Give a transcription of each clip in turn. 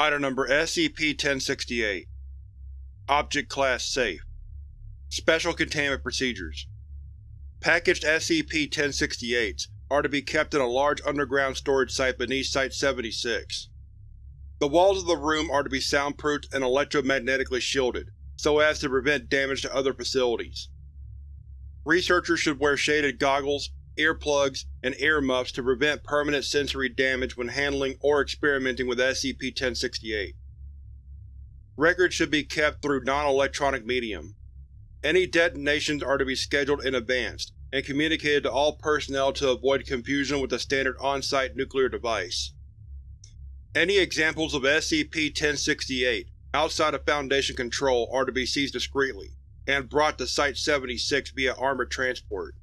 Item Number SCP-1068 Object Class Safe Special Containment Procedures Packaged SCP-1068s are to be kept in a large underground storage site beneath Site-76. The walls of the room are to be soundproofed and electromagnetically shielded, so as to prevent damage to other facilities. Researchers should wear shaded goggles, earplugs, and earmuffs to prevent permanent sensory damage when handling or experimenting with SCP-1068. Records should be kept through non-electronic medium. Any detonations are to be scheduled in advance, and communicated to all personnel to avoid confusion with the standard on-site nuclear device. Any examples of SCP-1068 outside of Foundation control are to be seized discreetly, and brought to Site-76 via armored transport.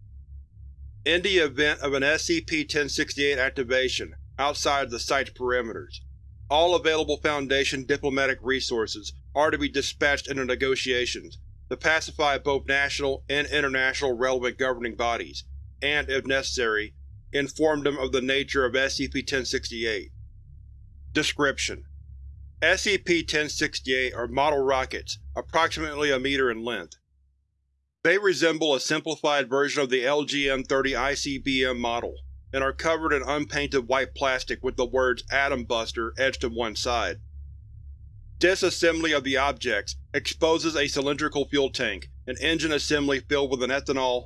In the event of an SCP-1068 activation outside of the Site's perimeters, all available Foundation diplomatic resources are to be dispatched into negotiations to pacify both national and international relevant governing bodies, and, if necessary, inform them of the nature of SCP-1068. Description: SCP-1068 are model rockets, approximately a meter in length. They resemble a simplified version of the LGM-30 ICBM model, and are covered in unpainted white plastic with the words Atom Buster etched to one side. Disassembly of the objects exposes a cylindrical fuel tank and engine assembly filled with an ethanol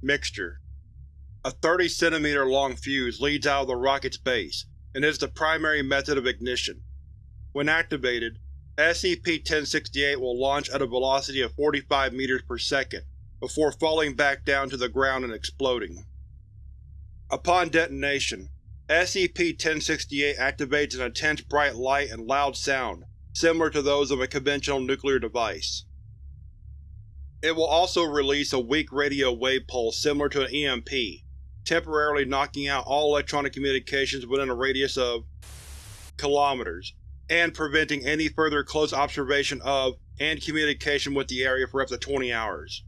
mixture. A 30 cm long fuse leads out of the rocket's base, and is the primary method of ignition. When activated, SCP-1068 will launch at a velocity of 45 meters per second, before falling back down to the ground and exploding. Upon detonation, SCP-1068 activates an intense bright light and loud sound, similar to those of a conventional nuclear device. It will also release a weak radio wave pulse similar to an EMP, temporarily knocking out all electronic communications within a radius of kilometers, and preventing any further close observation of and communication with the area for up to 20 hours.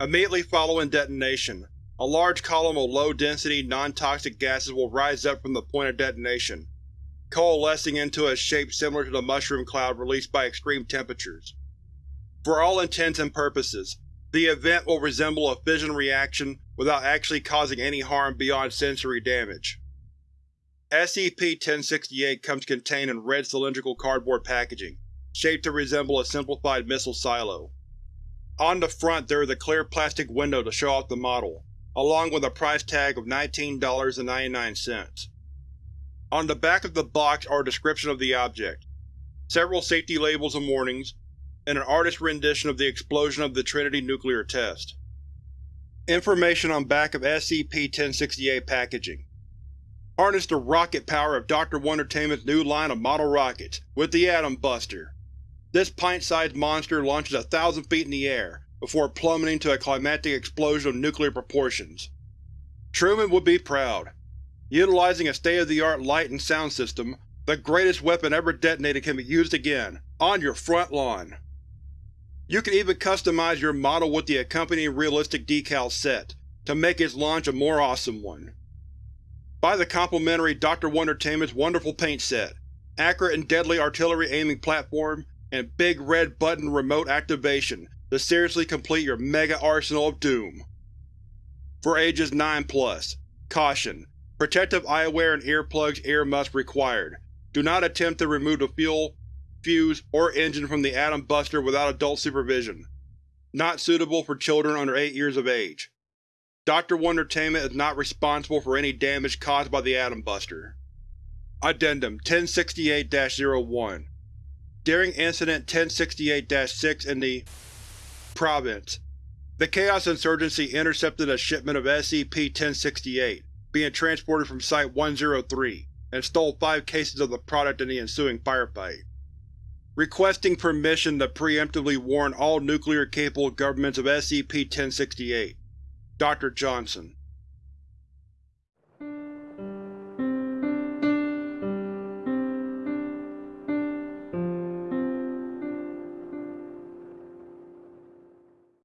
Immediately following detonation, a large column of low-density, non-toxic gases will rise up from the point of detonation, coalescing into a shape similar to the mushroom cloud released by extreme temperatures. For all intents and purposes, the event will resemble a fission reaction without actually causing any harm beyond sensory damage. SCP-1068 comes contained in red cylindrical cardboard packaging, shaped to resemble a simplified missile silo. On the front there is a clear plastic window to show off the model, along with a price tag of $19.99. On the back of the box are a description of the object, several safety labels and warnings, and an artist's rendition of the explosion of the Trinity nuclear test. Information on back of SCP-1068 packaging Harness the rocket power of Dr. Wondertainment's new line of model rockets, with the Atom Buster. This pint-sized monster launches a thousand feet in the air, before plummeting to a climactic explosion of nuclear proportions. Truman would be proud. Utilizing a state-of-the-art light and sound system, the greatest weapon ever detonated can be used again, on your front lawn. You can even customize your model with the accompanying realistic decal set, to make its launch a more awesome one. Buy the complimentary Dr. Wondertainment's wonderful paint set, accurate and deadly artillery aiming platform, and big red button remote activation to seriously complete your mega arsenal of doom. For ages 9 plus, caution: protective eyewear and earplugs earmuffs required. Do not attempt to remove the fuel, fuse, or engine from the Atom Buster without adult supervision. Not suitable for children under 8 years of age. Dr. Wondertainment is not responsible for any damage caused by the Atom Buster. Addendum 1068-01 During Incident 1068-6 in the Province, the Chaos Insurgency intercepted a shipment of SCP-1068 being transported from Site-103 and stole five cases of the product in the ensuing firefight. Requesting permission to preemptively warn all nuclear-capable governments of SCP-1068. Dr. Johnson